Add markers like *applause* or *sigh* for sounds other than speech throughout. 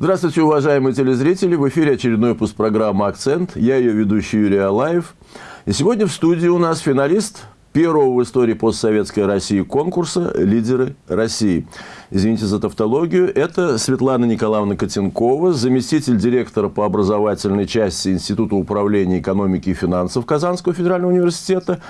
Здравствуйте, уважаемые телезрители! В эфире очередной выпуск программы «Акцент». Я ее ведущий Юрий Алаев. И сегодня в студии у нас финалист первого в истории постсоветской России конкурса «Лидеры России». Извините за тавтологию. Это Светлана Николаевна Котенкова, заместитель директора по образовательной части Института управления экономики и финансов Казанского федерального университета,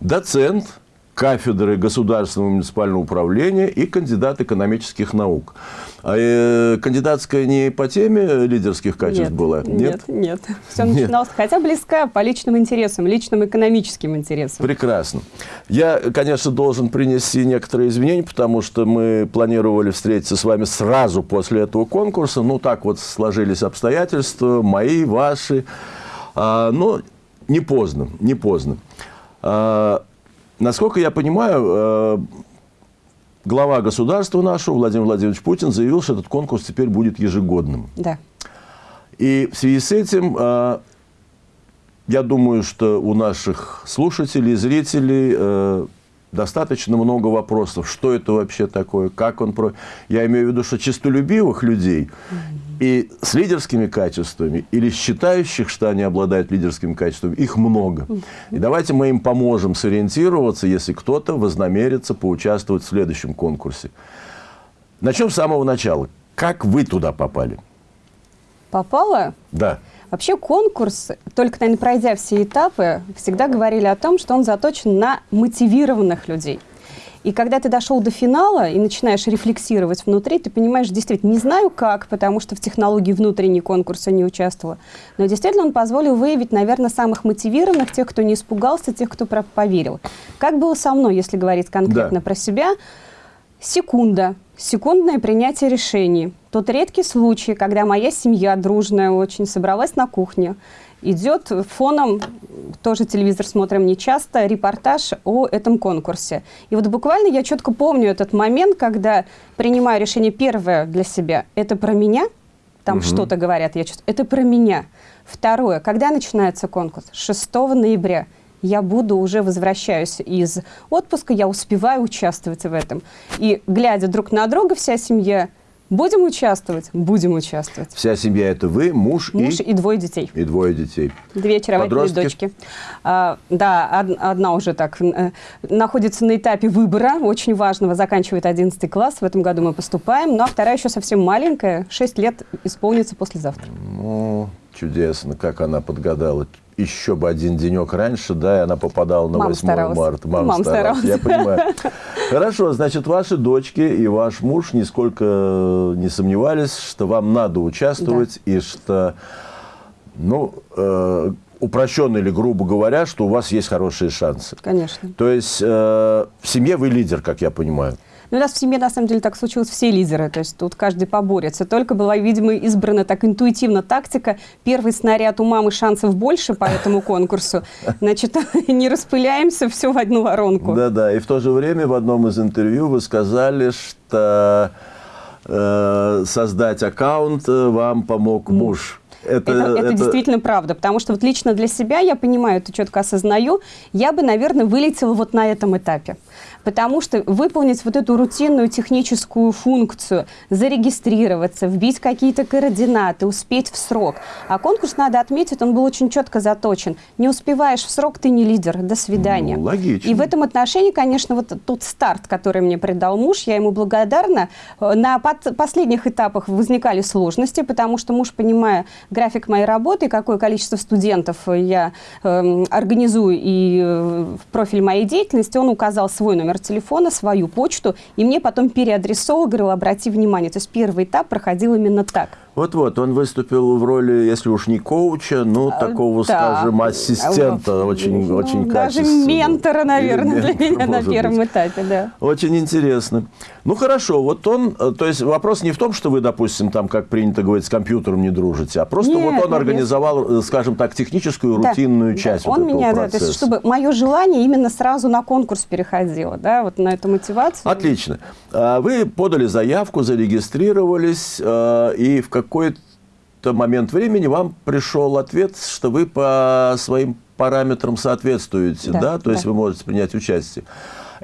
доцент – кафедры государственного муниципального управления и кандидат экономических наук. А э, кандидатская не по теме лидерских качеств нет, была? Нет, нет. нет. Все начиналось, нет. хотя близка по личным интересам, личным экономическим интересам. Прекрасно. Я, конечно, должен принести некоторые извинения, потому что мы планировали встретиться с вами сразу после этого конкурса. Ну, так вот сложились обстоятельства, мои, ваши. А, но не поздно, не поздно. А, Насколько я понимаю, э, глава государства нашего, Владимир Владимирович Путин, заявил, что этот конкурс теперь будет ежегодным. Да. И в связи с этим, э, я думаю, что у наших слушателей, зрителей э, достаточно много вопросов. Что это вообще такое? Как он... Про... Я имею в виду, что честолюбивых людей и с лидерскими качествами, или считающих, что они обладают лидерскими качествами, их много. И давайте мы им поможем сориентироваться, если кто-то вознамерится поучаствовать в следующем конкурсе. Начнем с самого начала. Как вы туда попали? Попала? Да. Вообще конкурс, только, наверное, пройдя все этапы, всегда говорили о том, что он заточен на мотивированных людей. И когда ты дошел до финала и начинаешь рефлексировать внутри, ты понимаешь, действительно, не знаю как, потому что в технологии внутренней конкурса не участвовала, но действительно он позволил выявить, наверное, самых мотивированных, тех, кто не испугался, тех, кто поверил. Как было со мной, если говорить конкретно да. про себя? Секунда. Секундное принятие решений. Тот редкий случай, когда моя семья дружная очень собралась на кухне, идет фоном, тоже телевизор смотрим не часто, репортаж о этом конкурсе. И вот буквально я четко помню этот момент, когда принимаю решение первое для себя, это про меня, там угу. что-то говорят, я чувствую, это про меня. Второе, когда начинается конкурс? 6 ноября я буду уже возвращаюсь из отпуска, я успеваю участвовать в этом. И глядя друг на друга, вся семья, будем участвовать? Будем участвовать. Вся семья это вы, муж, муж и... и двое детей. И двое детей. Две очаровательные дочки. А, да, од одна уже так э, находится на этапе выбора, очень важного, заканчивает 11 класс, в этом году мы поступаем, ну а вторая еще совсем маленькая, 6 лет исполнится послезавтра. Ну, чудесно, как она подгадала еще бы один денек раньше, да, и она попадала на Мама 8 старалась. марта. Мама, Мама старалась. старалась. Я понимаю. *laughs* Хорошо, значит, ваши дочки и ваш муж нисколько не сомневались, что вам надо участвовать, да. и что, ну, э, упрощенно или грубо говоря, что у вас есть хорошие шансы. Конечно. То есть э, в семье вы лидер, как я понимаю. Ну, у нас в семье, на самом деле, так случилось, все лидеры, то есть тут каждый поборется. Только была, видимо, избрана так интуитивно тактика. Первый снаряд у мамы шансов больше по этому конкурсу. Значит, *laughs* не распыляемся, все в одну воронку. Да-да, и в то же время в одном из интервью вы сказали, что э, создать аккаунт э, вам помог муж. Это, это, это, действительно правда, потому что вот лично для себя, я понимаю, это четко осознаю, я бы, наверное, вылетела вот на этом этапе потому что выполнить вот эту рутинную техническую функцию, зарегистрироваться, вбить какие-то координаты, успеть в срок. А конкурс, надо отметить, он был очень четко заточен. Не успеваешь в срок, ты не лидер. До свидания. Ну, логично. И в этом отношении, конечно, вот тот старт, который мне придал муж, я ему благодарна. На под последних этапах возникали сложности, потому что муж, понимая график моей работы, какое количество студентов я э, организую и э, профиль моей деятельности, он указал свой номер телефона, свою почту, и мне потом переадресовал, говорил, обрати внимание. То есть первый этап проходил именно так. Вот-вот, он выступил в роли, если уж не коуча, ну, а, такого, да. скажем, ассистента, а, очень, ну, очень даже качественного. ментора, наверное, Или для меня на первом быть. этапе, да. Очень интересно. Ну, хорошо, вот он, э, то есть вопрос не в том, что вы, допустим, там, как принято говорить, с компьютером не дружите, а просто нет, вот он нет, организовал, нет. скажем так, техническую, да, рутинную часть да, вот он этого меня, процесса. Да, то есть, чтобы мое желание именно сразу на конкурс переходило, да, вот на эту мотивацию. Отлично. А вы подали заявку, зарегистрировались, э, и в какой-то момент времени вам пришел ответ, что вы по своим параметрам соответствуете, да, да? то да. есть вы можете принять участие.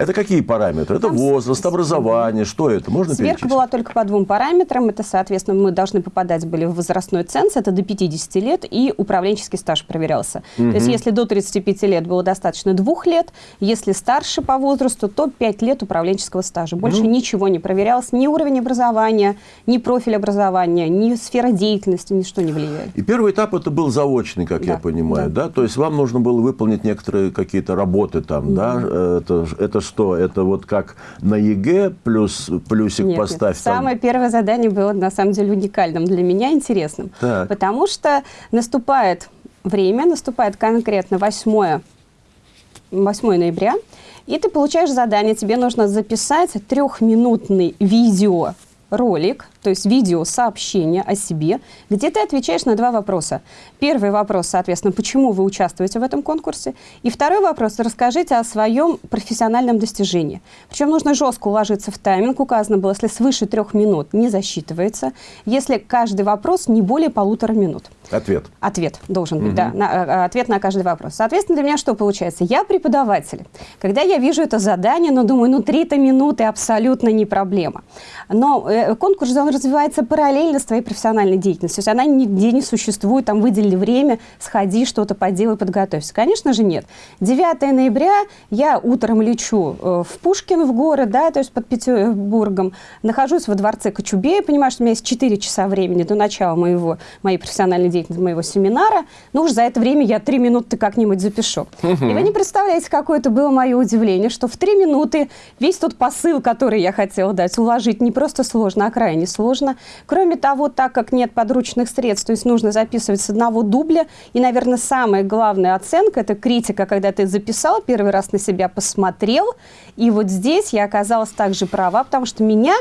Это какие параметры? Это Там возраст, образование, что это? Можно Сверка перечислить? была только по двум параметрам. Это, соответственно, мы должны попадать были в возрастной ценз, это до 50 лет, и управленческий стаж проверялся. То есть если до 35 лет было достаточно двух лет, если старше по возрасту, то 5 лет управленческого стажа. Больше Ну. ничего не проверялось, ни уровень образования, ни профиль образования, ни сфера деятельности, ничто не влияет. И первый этап это был заочный, как я Да, понимаю, да. То есть вам нужно было выполнить некоторые какие-то работы там, да? Это, ж- это что? Это вот как на ЕГЭ плюс плюсик Нет, нет. поставь там? Самое первое задание было на самом деле уникальным для меня, интересным. Так. Потому что наступает время, наступает конкретно 8, 8 ноября, и ты получаешь задание, тебе нужно записать трехминутный видео ролик, то есть видео-сообщение о себе, где ты отвечаешь на два вопроса. Первый вопрос, соответственно, почему вы участвуете в этом конкурсе? И второй вопрос, расскажите о своем профессиональном достижении. Причем нужно жестко уложиться в тайминг. Указано было, если свыше трех минут не засчитывается, если каждый вопрос не более полутора минут. Ответ. Ответ должен быть, да, на, э, ответ на каждый вопрос. Соответственно, для меня что получается? Я преподаватель. Когда я вижу это задание, ну, думаю, ну, 3-то минуты абсолютно не проблема. Но э, конкурс, он развивается параллельно с твоей профессиональной деятельностью. То есть она нигде не существует, там, выдели время, сходи, что-то поделай, подготовься. Конечно же, нет. 9 ноября я утром лечу э, в Пушкин, в город, да, то есть под Петербургом, нахожусь во дворце Кочубея, понимаю, что у меня есть 4 часа времени до начала моего, моей профессиональной деятельности, моего семинара, ну уж за это время я 3 минуты как-нибудь запишу. И вы не представляете, какое это было мое удивление, что в 3 минуты весь тот посыл, который я хотела дать, уложить не просто сложно, а крайне сложно. Кроме того, так как нет подручных средств, то есть нужно записывать с одного дубля, и, наверное, самая главная оценка – это критика, когда ты записал, первый раз на себя посмотрел, и вот здесь я оказалась также права, потому что меня,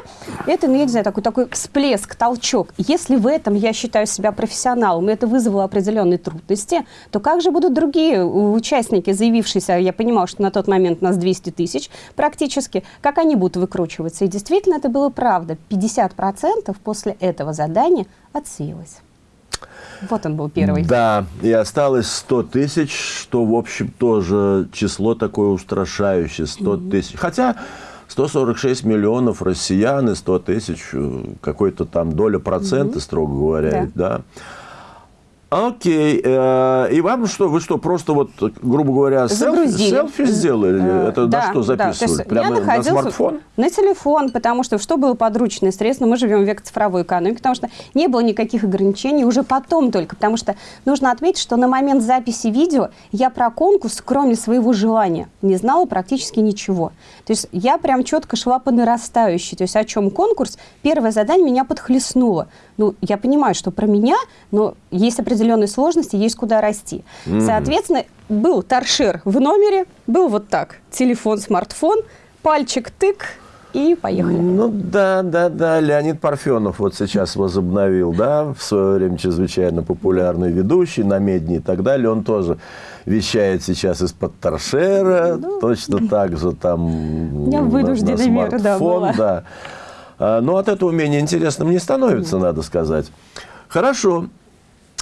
это, ну, я не знаю, такой, такой всплеск, толчок. Если в этом я считаю себя профессионалом, и это вызвало определенные трудности, то как же будут другие участники, заявившиеся, я понимала, что на тот момент нас 200 тысяч практически, как они будут выкручиваться? И действительно это было правда. 50% после этого задания отсеялось. Вот он был первый. Да, и осталось 100 тысяч, что, в общем, тоже число такое устрашающее, 100 тысяч. Хотя 146 миллионов россиян и 100 тысяч, э, какой-то там доля процента, строго говоря, да. Окей. э, И вам что, вы что, просто вот, грубо говоря, селфи, Загрузили. селфи сделали? Э, Это да, на что да. То записывали? есть Прямо на смартфон? На телефон, потому что что было подручное средство? Мы живем в век цифровой экономики, потому что не было никаких ограничений, уже потом только, потому что нужно отметить, что на момент записи видео я про конкурс, кроме своего желания, не знала практически ничего. То есть я прям четко шла по нарастающей. То есть о чем конкурс? Первое задание меня подхлестнуло. Ну, я понимаю, что про меня, но есть определенные сложности, есть куда расти. Соответственно, был торшер в номере, был вот так, телефон, смартфон, пальчик тык, и поехали. Ну да, да, да. Леонид Парфенов вот сейчас возобновил, да, в свое время чрезвычайно популярный ведущий на Медне и так далее. Он тоже вещает сейчас из-под торшера, точно так же там меня на- на вынужденная мера, да, смартфон, была. да. А, Но от этого менее интересным не становится, надо сказать. Хорошо.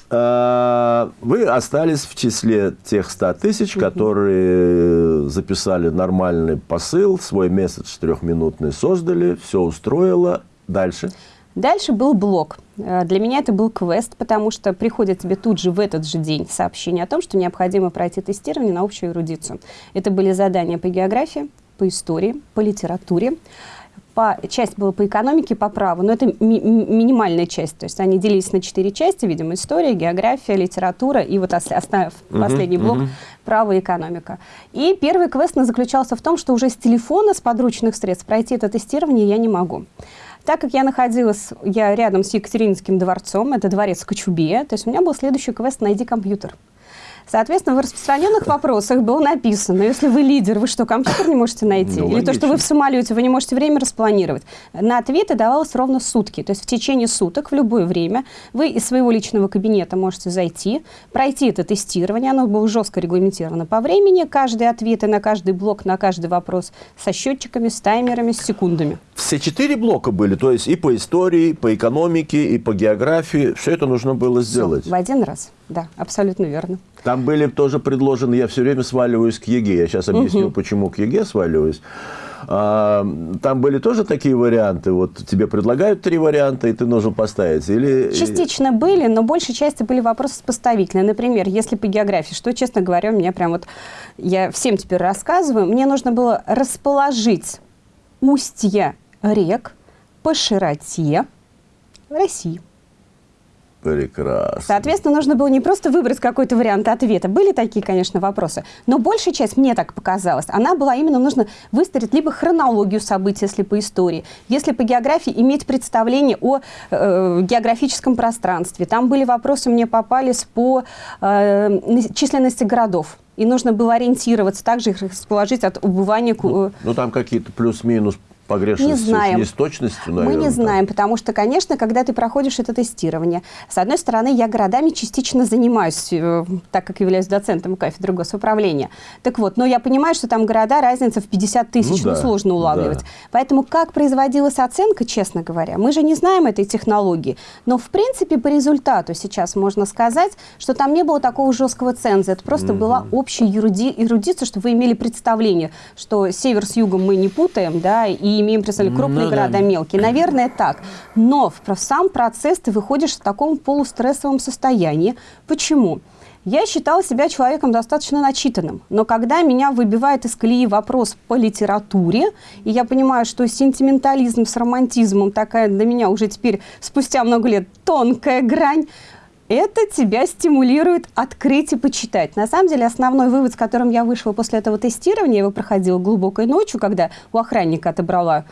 А, Вы остались в числе тех 100 тысяч, которые записали нормальный посыл, свой месседж трехминутный создали, все устроило. Дальше. Дальше был блок. Э, Для меня это был квест, потому что приходит тебе тут же в этот же день сообщение о том, что необходимо пройти тестирование на общую эрудицию. Это были задания по географии, по истории, по литературе. По, часть была по экономике, по праву, но это ми- ми- минимальная часть. То есть они делились на четыре части, видимо, история, география, литература и вот ос- оставив последний блок право и экономика. И первый квест заключался в том, что уже с телефона, с подручных средств пройти это тестирование я не могу. Так как я находилась, я рядом с Екатерининским дворцом, это дворец Кочубея, то есть у меня был следующий квест «Найди компьютер». Соответственно, в распространенных вопросах было написано, если вы лидер, вы что, компьютер не можете найти? Ну, Или то, что вы в самолете, вы не можете время распланировать? На ответы давалось ровно сутки. То есть в течение суток, в любое время, вы из своего личного кабинета можете зайти, пройти это тестирование, оно было жестко регламентировано по времени, каждый ответ и на каждый блок, на каждый вопрос со счетчиками, с таймерами, с секундами. Все четыре блока были, то есть и по истории, и по экономике, и по географии. Все это нужно было сделать. В один раз. да, абсолютно верно. Там были тоже предложены, я все время сваливаюсь к ЕГЭ. Я сейчас объясню, угу. почему к ЕГЭ сваливаюсь. А, там были тоже такие варианты? Вот тебе предлагают три варианта, и ты должен поставить? Или... Частично были, но большей части были вопросы сопоставительные. Например, если по географии, что, честно говоря, у меня прям вот... Я всем теперь рассказываю. Мне нужно было расположить устья рек по широте России. Прекрасно. Соответственно, нужно было не просто выбрать какой-то вариант ответа. Были такие, конечно, вопросы. Но большая часть, мне так показалось, она была именно нужно выстроить либо хронологию событий, если по истории, если по географии иметь представление о э, географическом пространстве. Там были вопросы, мне попались по э, численности городов. И нужно было ориентироваться, также их расположить от убывания... Ну, ну там какие-то плюс-минус погрешность не знаем. с точностью, наверное? Мы не знаем, так. потому что, конечно, когда ты проходишь это тестирование, с одной стороны, я городами частично занимаюсь, э, так как являюсь доцентом кафедры госуправления. Так вот, но я понимаю, что там города, разница в 50 тысяч, ну, ну да, сложно улавливать. Да. Поэтому как производилась оценка, честно говоря, мы же не знаем этой технологии. Но, в принципе, по результату сейчас можно сказать, что там не было такого жесткого ценза. Это просто mm была общая эрудиция, чтобы вы имели представление, что север с югом мы не путаем, да, и имеем представление, крупные ну, города, да. мелкие. Наверное, так. Но в сам процесс ты выходишь в таком полустрессовом состоянии. Почему? Я считала себя человеком достаточно начитанным, но когда меня выбивает из колеи вопрос по литературе, и я понимаю, что сентиментализм с романтизмом такая для меня уже теперь спустя много лет тонкая грань, это тебя стимулирует открыть и почитать. На самом деле, основной вывод, с которым я вышла после этого тестирования, я его проходила глубокой ночью, когда у охранника отобрала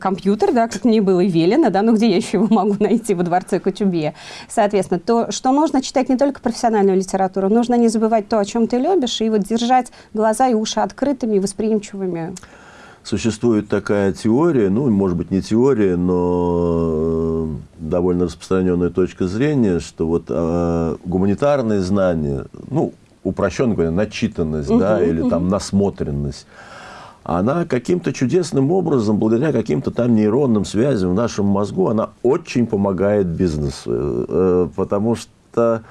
компьютер, да, как мне было велено, да, ну где я еще его могу найти во дворце Кутюбе. Соответственно, то, что нужно читать не только профессиональную литературу, нужно не забывать то, о чем ты любишь, и вот держать глаза и уши открытыми и восприимчивыми существует такая теория, ну, может быть, не теория, но э, довольно распространенная точка зрения, что вот э, гуманитарные знания, ну, упрощенно говоря, начитанность, угу, да, или угу. там насмотренность, она каким-то чудесным образом, благодаря каким-то там нейронным связям в нашем мозгу, она очень помогает бизнесу, э, потому что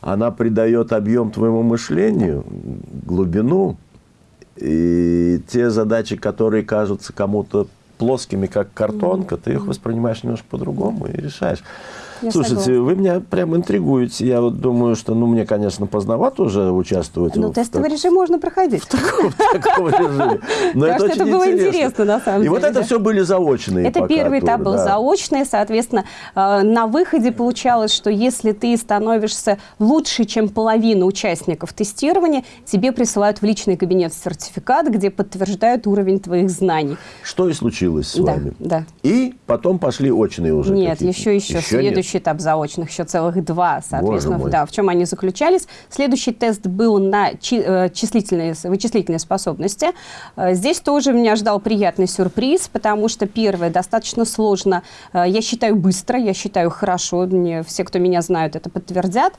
она придает объем твоему мышлению, глубину, и те задачи, которые кажутся кому-то плоскими, как картонка, ты их воспринимаешь немножко по-другому и решаешь. Я Слушайте, согласна. вы меня прям интригуете. Я вот думаю, что, ну, мне, конечно, поздновато уже участвовать. Ну, тестовый так... режим можно проходить. *laughs* В таком, режиме. Но это, это было интересно, на самом деле. И вот это все были заочные Это первый этап был заочный. Соответственно, э, на выходе получалось, что если ты становишься лучше, чем половина участников тестирования, тебе присылают в личный кабинет сертификат, где подтверждают уровень твоих знаний. Что и случилось с вами. Да. И потом пошли очные уже Нет, еще, еще. Следующий следующий этап заочных, еще целых два, соответственно, да, в чем они заключались. Следующий тест был на э, числительные, вычислительные способности. Э, здесь тоже меня ждал приятный сюрприз, потому что первое, достаточно сложно, э, я считаю быстро, я считаю хорошо, мне, все, кто меня знают, это подтвердят.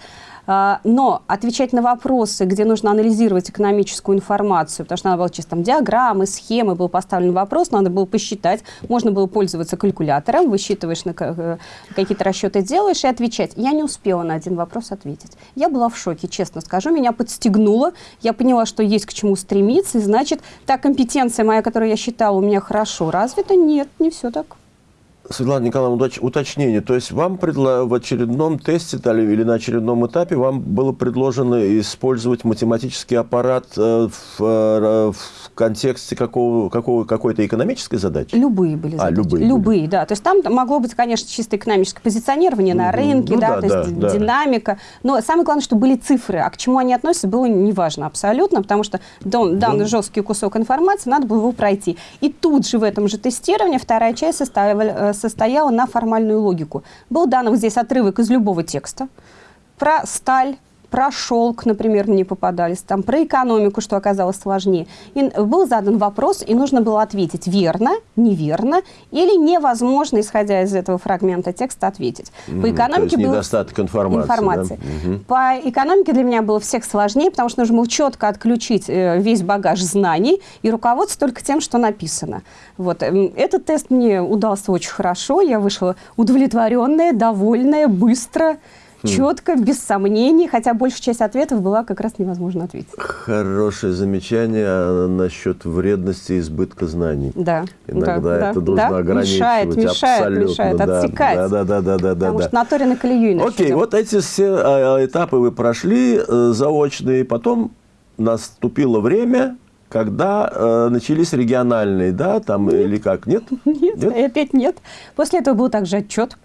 А, но отвечать на вопросы, где нужно анализировать экономическую информацию, потому что надо было чисто там диаграммы, схемы, был поставлен вопрос, надо было посчитать, можно было пользоваться калькулятором, высчитываешь, на э, какие-то расчеты делаешь и отвечать. Я не успела на один вопрос ответить. Я была в шоке, честно скажу, меня подстегнуло, я поняла, что есть к чему стремиться, и значит, та компетенция моя, которую я считала у меня хорошо развита, нет, не все так. Светлана Николаевна, уточнение. То есть вам предло... в очередном тесте или на очередном этапе вам было предложено использовать математический аппарат э, в, э, в контексте какого, какого, какой-то экономической задачи? Любые были а, задачи. любые. Любые, да. То есть там могло быть, конечно, чисто экономическое позиционирование на рынке, ну, да, да, то да, есть да. динамика. Но самое главное, что были цифры. А к чему они относятся, было неважно абсолютно, потому что дан, данный да. жесткий кусок информации, надо было его пройти. И тут же в этом же тестировании вторая часть составила, состояла на формальную логику. Был дан вот здесь отрывок из любого текста про сталь, про шелк, например, мне попадались, там, про экономику, что оказалось сложнее. И был задан вопрос, и нужно было ответить верно, неверно или невозможно, исходя из этого фрагмента текста, ответить. По экономике был недостаток информации. информации. Да? По экономике для меня было всех сложнее, потому что нужно было четко отключить э, весь багаж знаний и руководство только тем, что написано. Вот. Эм, этот тест мне удался очень хорошо, я вышла удовлетворенная, довольная, быстро, четко, без сомнений, хотя большая часть ответов была как раз невозможно ответить. Хорошее замечание а, насчет вредности и избытка знаний. Да. Иногда да, это да, нужно да. ограничивать. Мешает, мешает, абсолютно, мешает, да, отсекать. Да, да, да, да, да. Потому да. что на Торе на колею иначе Окей, идем. вот эти все а, этапы вы прошли э, заочные, потом наступило время, когда э, начались региональные, да, там или как, нет? *laughs* Нет, и опять нет. После этого был также отчет,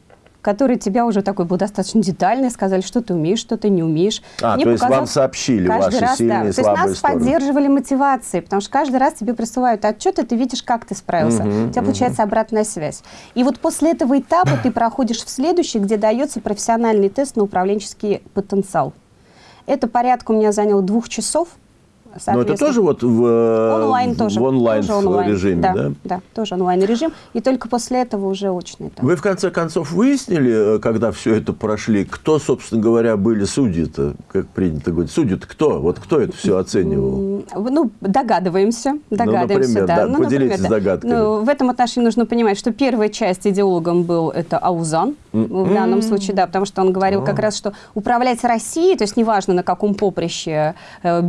который тебя уже такой был достаточно детальный, сказали, что ты умеешь, что ты не умеешь. А, Мне то есть вам сообщили ваши раз, сильные да. и То есть слабые нас стороны. поддерживали мотивацией, потому что каждый раз тебе присылают отчет, и ты видишь, как ты справился. Мгм, У тебя получается обратная связь. И вот после этого этапа ты проходишь в следующий, где дается профессиональный тест на управленческий потенциал. Это порядка у меня заняло двух часов. Но это тоже вот в, э, онлайн тоже. в онлайн, тоже онлайн. режиме, да, да? да, тоже онлайн режим. И только после этого уже очный этап. Вы в конце концов выяснили, э, когда все это прошли, кто, собственно говоря, были судьи-то, как принято говорить, судьи-то кто? Вот кто это все оценивал? Ну, догадываемся. Догадываемся, например, да. да, Ну, поделитесь например, да. догадками. Ну, в этом отношении нужно понимать, что первая часть идеологом был это Аузан, в данном случае, да, потому что он говорил как раз, что управлять Россией, то есть неважно на каком поприще э,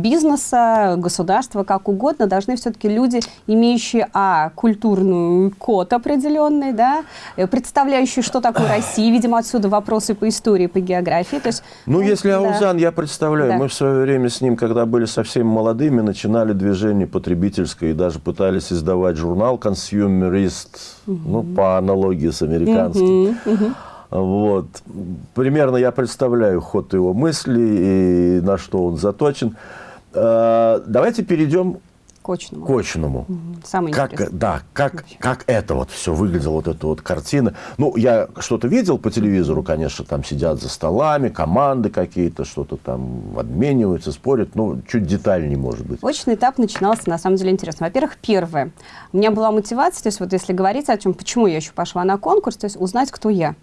бизнеса, государства, как угодно, должны все-таки люди, имеющие, а, культурный код определенный, да, э, представляющие, что такое Россия, видимо, отсюда вопросы по истории, по географии, то есть... Ну, если да. Аузан, я представляю, Да. мы в свое время с ним, когда были совсем молодыми, начинали движение потребительское и даже пытались издавать журнал «Консюмерист», ну, по аналогии с американским. Вот. Примерно я представляю ход его мыслей и на что он заточен. Э, Давайте перейдем К очному. к очному. Мгм. Самое Как, интересное. да, как, как это вот все выглядело, вот эта вот картина. Ну, я что-то видел по телевизору, конечно, там сидят за столами, команды какие-то, что-то там обмениваются, спорят. Ну, чуть детальнее, может быть. Очный этап начинался, на самом деле, интересно. Во-первых, первое. У меня была мотивация, то есть вот если говорить о чем, почему я еще пошла на конкурс, то есть узнать, кто я.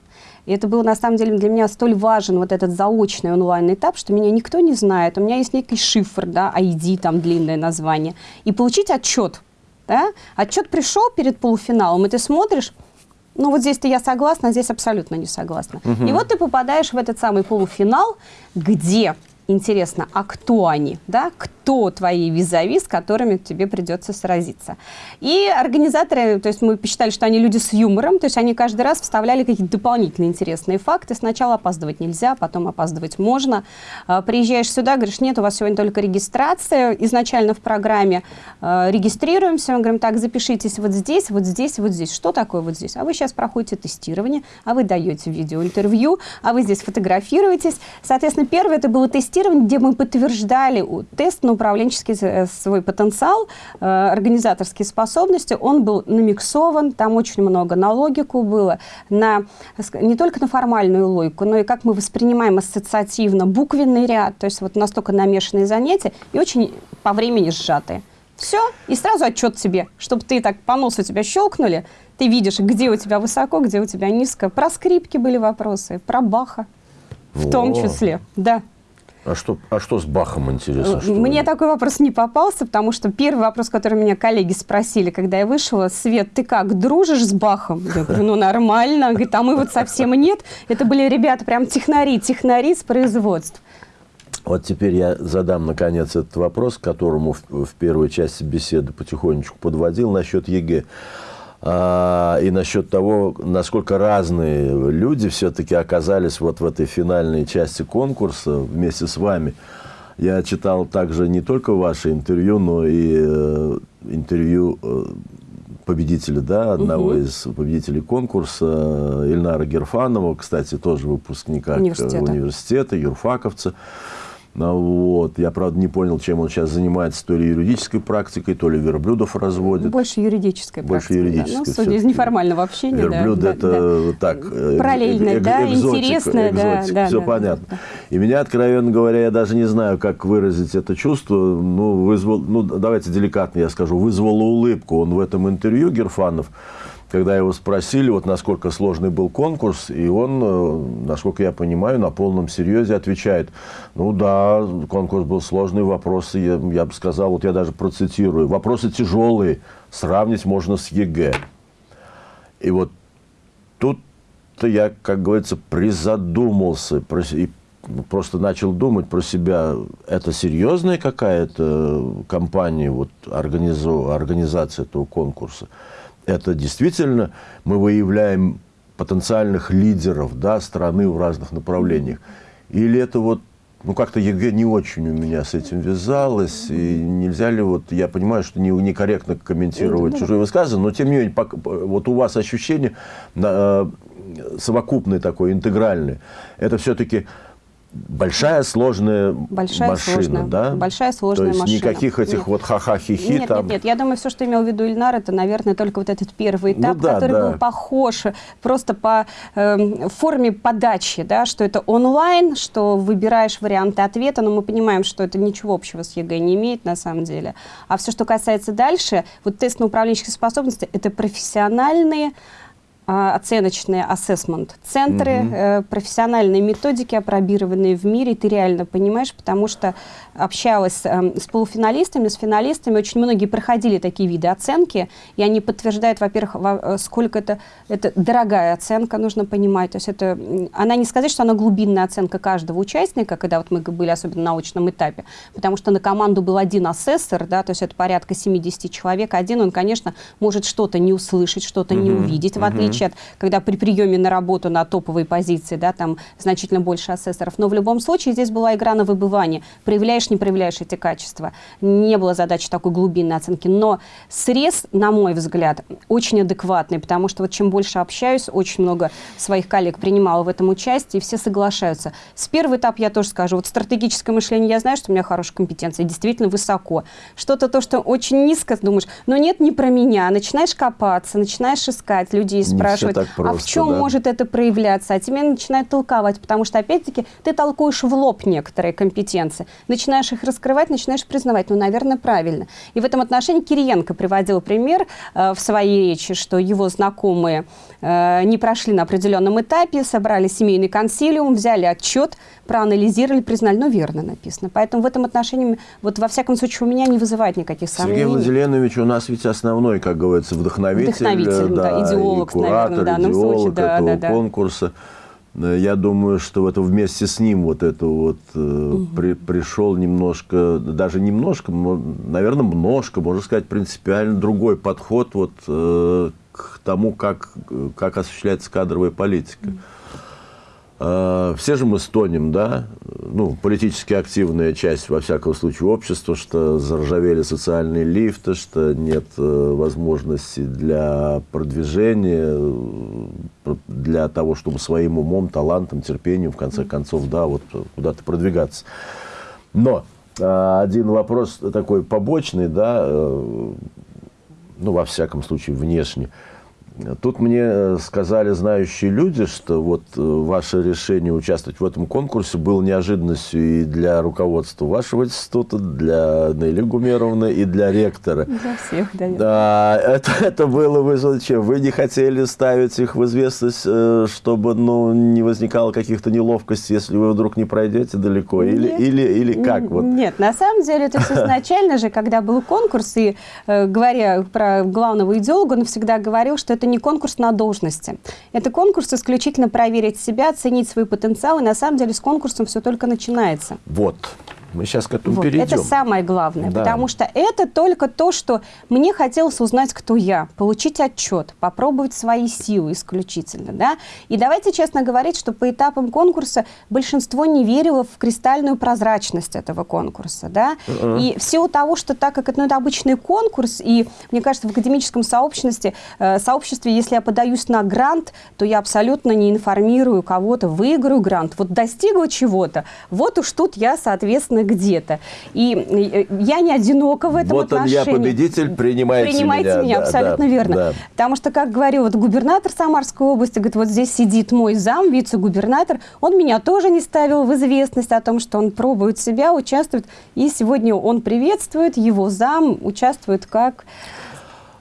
И это был, на самом деле, для меня столь важен вот этот заочный онлайн-этап, что меня никто не знает. У меня есть некий шифр, да, ID, там длинное название. И получить отчет. Да? Отчет пришел перед полуфиналом, и ты смотришь, ну вот здесь-то я согласна, а здесь абсолютно не согласна. И вот ты попадаешь в этот самый полуфинал, где интересно, а кто они, да, кто твои визави, с которыми тебе придется сразиться. И организаторы, то есть мы посчитали, что они люди с юмором, то есть они каждый раз вставляли какие-то дополнительные интересные факты. Сначала опаздывать нельзя, потом опаздывать можно. А, Приезжаешь сюда, говоришь, нет, у вас сегодня только регистрация. Изначально в программе э, регистрируемся, мы говорим, так, запишитесь вот здесь, вот здесь, вот здесь. Что такое вот здесь? А вы сейчас проходите тестирование, а вы даете видеоинтервью, а вы здесь фотографируетесь. Соответственно, первое это было тестирование, где мы подтверждали тест на управленческий э, свой потенциал, э, организаторские способности. Он был намиксован, там очень много на логику было, на, не только на формальную логику, но и как мы воспринимаем ассоциативно буквенный ряд, то есть вот настолько намешанные занятия и очень по времени сжатые. Все, и сразу отчет себе, чтобы ты так по носу тебя щелкнули, ты видишь, где у тебя высоко, где у тебя низко. Про скрипки были вопросы, про Баха в том числе, да. А что, а что с Бахом интересно? что Мне ли? такой вопрос не попался, потому что первый вопрос, который меня коллеги спросили, когда я вышла, Свет, ты как, дружишь с Бахом? Я говорю, ну нормально. Говорит, а мы вот совсем нет. Это были ребята прям технари, технари с производств. Вот теперь я задам, наконец, этот вопрос, к которому в, в первой части беседы потихонечку подводил насчет ЕГЭ. А, и насчет того, насколько разные люди все-таки оказались вот в этой финальной части конкурса вместе с вами. Я читал также не только ваши интервью, но и э, интервью э, победителя, да, одного из победителей конкурса, э, Ильнара Гирфанова, кстати, тоже выпускника Университета. университета, юрфаковца. Ну, Вот. Я, правда, не понял, чем он сейчас занимается, то ли юридической практикой, то ли верблюдов разводит. Больше юридической Больше практики, да. юридической Ну, судя из неформального общения, да, Верблюд да, это да. так э, Параллельное, эк- да, экзотика, интересное, да, экзотика, да, все да, понятно. да, И меня, откровенно говоря, я даже не знаю, как выразить это чувство. Ну, вызвал, ну, давайте деликатно я скажу, вызвало улыбку. Он в этом интервью Герфанов, когда его спросили, вот насколько сложный был конкурс, и он, э, насколько я понимаю, на полном серьезе отвечает, ну да, конкурс был сложный, вопросы, я, я бы сказал, вот я даже процитирую, вопросы тяжелые, сравнить можно с ЕГЭ. И вот тут что-то я, как говорится, призадумался и просто начал думать про себя. Это серьезная какая-то компания, вот, организация этого конкурса? Это действительно мы выявляем потенциальных лидеров да, страны в разных направлениях? Или это вот ну, как-то ЕГЭ не очень у меня с этим вязалось, и нельзя ли, вот, я понимаю, что не, некорректно комментировать чужие высказывания, но тем не менее, вот у вас ощущение э, совокупное такое, интегральное, это все-таки большая сложная большая, машина, сложная, да? Большая сложная То есть машина. никаких этих нет. вот ха-ха-хи-хи нет, там. Нет, нет, я думаю, все, что имел в виду Ильнар, это, наверное, только вот этот первый этап, ну, да, который да. был похож просто по э, форме подачи, да, что это онлайн, что выбираешь варианты ответа, но мы понимаем, что это ничего общего с ЕГЭ не имеет на самом деле. А все, что касается дальше, вот тест на управленческие способности, это профессиональные оценочные assessment центры, Мгм. э, профессиональные методики, опробированные в мире, ты реально понимаешь, потому что общалась э, с полуфиналистами, с финалистами, очень многие проходили такие виды оценки, и они подтверждают, во-первых, во- э, сколько это, это дорогая оценка, нужно понимать, то есть это, она не сказать, что она глубинная оценка каждого участника, когда вот мы были особенно на научном этапе, потому что на команду был один асессор, да, то есть это порядка 70 человек, один он, конечно, может что-то не услышать, что-то не Мгм, увидеть, в мгм. Отличие от, когда при приеме на работу на топовые позиции, да, там значительно больше асессоров. Но в любом случае здесь была игра на выбывание. Проявляешь, не проявляешь эти качества. Не было задачи такой глубинной оценки. Но срез, на мой взгляд, очень адекватный, потому что вот чем больше общаюсь, очень много своих коллег принимала в этом участие, и все соглашаются. С первого этапа я тоже скажу, вот стратегическое мышление, я знаю, что у меня хорошая компетенция, действительно высоко. Что-то то, что очень низко, думаешь, ну нет, не про меня. Начинаешь копаться, начинаешь искать людей, Не спрашивать, так а в просто, чем да. может это проявляться? А тебе начинают толковать, потому что, опять-таки, ты толкуешь в лоб некоторые компетенции, начинаешь их раскрывать, начинаешь признавать, ну, наверное, правильно. И в этом отношении Кириенко приводил пример э, в своей речи, что его знакомые э, не прошли на определенном этапе, собрали семейный консилиум, взяли отчет, проанализировали, признали, ну, верно написано. Поэтому в этом отношении, вот во всяком случае, у меня не вызывает никаких Сергей сомнений. Владимирович у нас ведь основной, как говорится, вдохновитель, Вдохновитель, э, да, идеолог, и наверное, в данном случае, да, этого да, да. конкурса. Э, Я думаю, что это вместе с ним вот это вот э, при- пришел немножко, даже немножко, наверное, немножко, можно сказать, принципиально другой подход вот э, к тому, как, как осуществляется кадровая политика. Э, Все же мы стонем, да, ну, политически активная часть, во всяком случае, общества, что заржавели социальные лифты, что нет э, возможности для продвижения, э, для того, чтобы своим умом, талантом, терпением, в конце концов, да, вот куда-то продвигаться. Но э, один вопрос такой побочный, да, э, ну, во всяком случае, внешне. Тут мне э, сказали знающие люди, что вот э, ваше решение участвовать в этом конкурсе было неожиданностью и для руководства вашего института, для Нелли Гумеровны и для ректора. Для всех, да. Да, это, это было вызвано чем? Вы не хотели ставить их в известность, э, чтобы ну, не возникало каких-то неловкостей, если вы вдруг не пройдете далеко? Или, Нет. или, или как? Вот? Нет, на самом деле, то есть *laughs* изначально же, когда был конкурс, и говоря про главного идеолога, он всегда говорил, что это не конкурс на должности. Это конкурс исключительно проверить себя, оценить свой потенциал, и на самом деле с конкурсом все только начинается. Вот. Мы сейчас к этому Вот, перейдем. Это самое главное, Да. потому что это только то, что мне хотелось узнать, кто я, получить отчет, попробовать свои силы исключительно. Да? И давайте честно говорить, что по этапам конкурса большинство не верило в кристальную прозрачность этого конкурса. Да? Мгм. И в силу того, что так как это, ну, это обычный конкурс, и мне кажется, в академическом сообществе, э, сообществе, если я подаюсь на грант, то я абсолютно не информирую кого-то, выиграю грант, вот достигла чего-то, вот уж тут я, соответственно, где-то. И э, я не одинока в этом Вот он отношении. я победитель, принимайте, Принимайте меня, да, абсолютно да, верно. да. Потому что, как говорил вот губернатор Самарской области, говорит, вот здесь сидит мой зам, вице-губернатор, он меня тоже не ставил в известность о том, что он пробует себя, участвует, и сегодня он приветствует, его зам участвует как...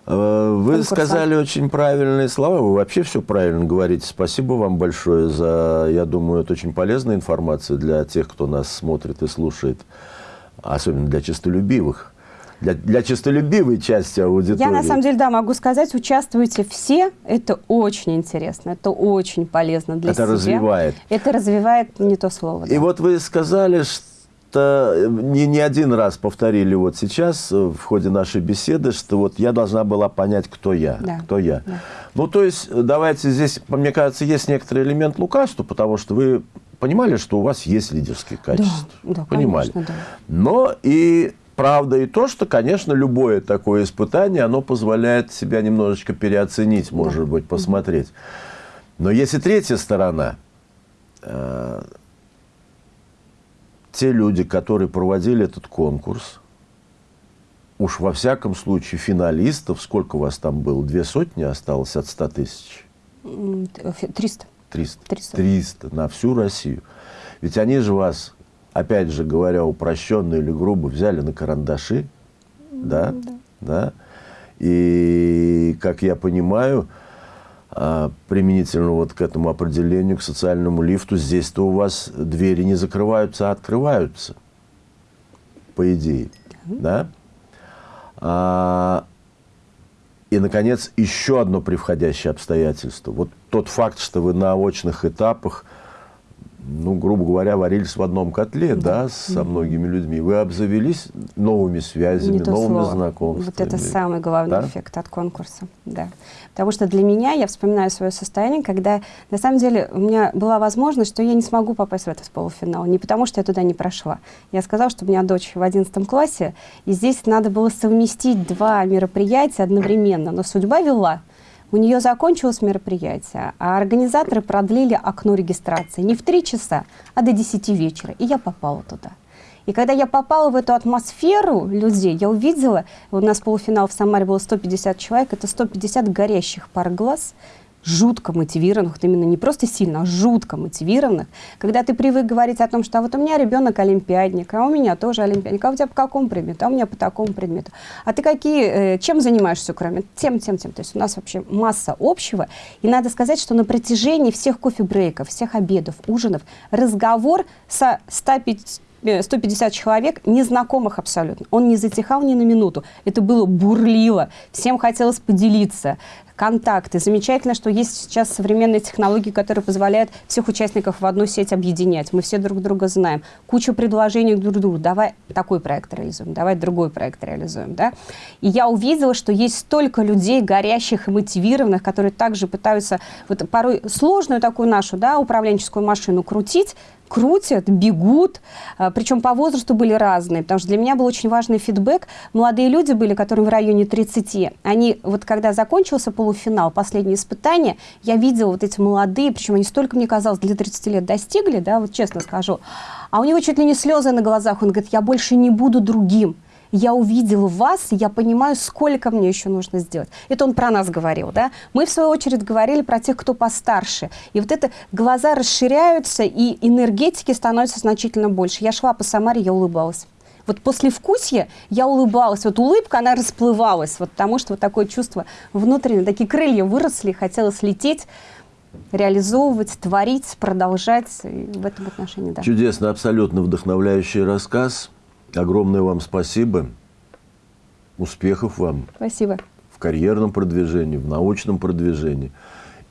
Э, Вы конкурса. сказали очень правильные слова, вы вообще все правильно говорите. Спасибо вам большое за, я думаю, это очень полезная информация для тех, кто нас смотрит и слушает, особенно для честолюбивых для, для честолюбивой части аудитории. Я на самом деле, да, могу сказать, участвуйте все. Это очень интересно, это очень полезно для это себя. развивает. Это развивает не то слово. И да. вот вы сказали, что не, не один раз повторили вот сейчас э, в ходе нашей беседы, что вот я должна была понять, кто я. Да. Кто я. Да. Ну, то есть, давайте здесь, мне кажется, есть некоторый элемент лукавства, потому что вы понимали, что у вас есть лидерские качества. да, понимали. конечно, да. Но и правда и то, что, конечно, любое такое испытание, оно позволяет себя немножечко переоценить, может быть, посмотреть. Но есть и третья сторона. Те люди, которые проводили этот конкурс, уж во всяком случае финалистов, сколько у вас там было? Две сотни осталось от 100 тысяч? М, т- фи- 300. 300. 300. 300 на всю Россию. Ведь они же вас, опять же говоря, упрощенно или грубо, взяли на карандаши, да, да. И, как я понимаю, применительно вот к этому определению, к социальному лифту, здесь-то у вас двери не закрываются, а открываются, по идее, да? А, и, наконец, еще одно превходящее обстоятельство. Вот тот факт, что вы на очных этапах, ну, грубо говоря, варились в одном котле, да, со многими людьми. Вы обзавелись новыми связями, новыми слово. знакомствами. Вот это самый главный Да? эффект от конкурса. Да. Потому что для меня, я вспоминаю свое состояние, когда на самом деле у меня была возможность, что я не смогу попасть в этот полуфинал. Не потому, что я туда не прошла. Я сказала, что у меня дочь в 11 классе, и здесь надо было совместить два мероприятия одновременно. Но судьба вела. У нее закончилось мероприятие, а организаторы продлили окно регистрации не в 3 часа, а до 10 вечера. И я попала туда. И когда я попала в эту атмосферу людей, я увидела, у нас полуфинал в Самаре было 150 человек, это 150 горящих пар глаз, жутко мотивированных, вот именно не просто сильно, а жутко мотивированных. Когда ты привык говорить о том, что а вот у меня ребенок олимпиадник, а у меня тоже олимпиадник, а у тебя по какому предмету, а у меня по такому предмету. А ты какие, э, чем занимаешься, кроме тем, тем, тем. То есть у нас вообще масса общего. И надо сказать, что на протяжении всех кофе-брейков, всех обедов, ужинов, разговор со 150 э, 150 человек, незнакомых абсолютно. Он не затихал ни на минуту. Это было бурлило. Всем хотелось поделиться. Контакты. Замечательно, что есть сейчас современные технологии, которые позволяют всех участников в одну сеть объединять. Мы все друг друга знаем. Куча предложений друг другу. Давай такой проект реализуем, давай другой проект реализуем. Да? И я увидела, что есть столько людей, горящих и мотивированных, которые также пытаются вот порой сложную такую нашу да, управленческую машину крутить, крутят, бегут, а, причем по возрасту были разные, потому что для меня был очень важный фидбэк. Молодые люди были, которым в районе 30. Они, вот когда закончился полуфинал, последнее испытание, я видела вот эти молодые, причем они столько, мне казалось, для 30 лет достигли, да, вот честно скажу, а у него чуть ли не слезы на глазах, он говорит, я больше не буду другим я увидел вас, я понимаю, сколько мне еще нужно сделать. Это он про нас говорил, да? Мы, в свою очередь, говорили про тех, кто постарше. И вот это глаза расширяются, и энергетики становятся значительно больше. Я шла по Самаре, я улыбалась. Вот после вкусья я улыбалась. Вот улыбка, она расплывалась, вот потому что вот такое чувство внутреннее, такие крылья выросли, хотелось лететь, реализовывать, творить, продолжать. И в этом отношении, да. Чудесно, абсолютно вдохновляющий рассказ. Огромное вам спасибо. Успехов вам Спасибо. в карьерном продвижении, в научном продвижении.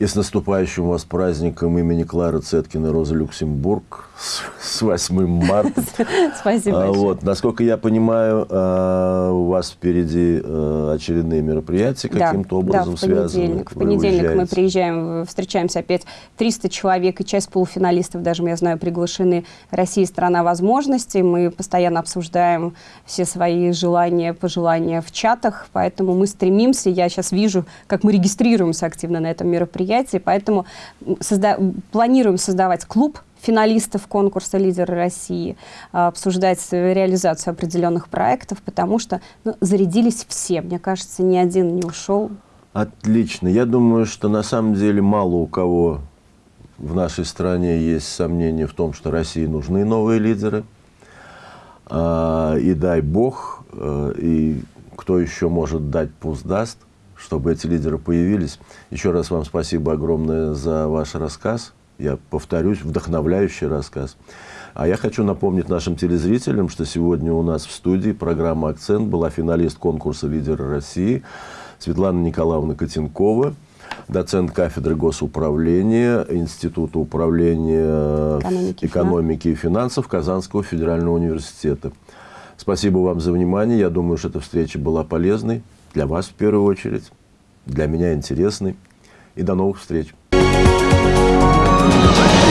И с наступающим вас праздником имени Клары Цеткина Роза Люксембург с, с 8 марта. *laughs* Спасибо А, вот, насколько я понимаю, а, у вас впереди а, очередные мероприятия каким-то образом да, в связаны. понедельник. В понедельник мы приезжаем, встречаемся опять 300 человек, и часть полуфиналистов, даже, я знаю, приглашены Россия – страна возможностей. Мы постоянно обсуждаем все свои желания, пожелания в чатах, поэтому мы стремимся, я сейчас вижу, как мы регистрируемся активно на этом мероприятии, поэтому созда- планируем создавать клуб финалистов конкурса «Лидеры России», а, обсуждать реализацию определенных проектов, потому что ну, зарядились все. Мне кажется, ни один не ушел. Отлично. Я думаю, что на самом деле мало у кого в нашей стране есть сомнения в том, что России нужны новые лидеры. А, И дай бог, э, и кто еще может дать, пусть даст, чтобы эти лидеры появились. Еще раз вам спасибо огромное за ваш рассказ я повторюсь, вдохновляющий рассказ. А я хочу напомнить нашим телезрителям, что сегодня у нас в студии программа «Акцент» была финалист конкурса «Лидеры России» Светлана Николаевна Котенкова, доцент кафедры госуправления Института управления экономики, экономики и финансов Казанского федерального университета. Спасибо вам за внимание. Я думаю, что эта встреча была полезной для вас в первую очередь, для меня интересный. И до новых встреч! Thank you.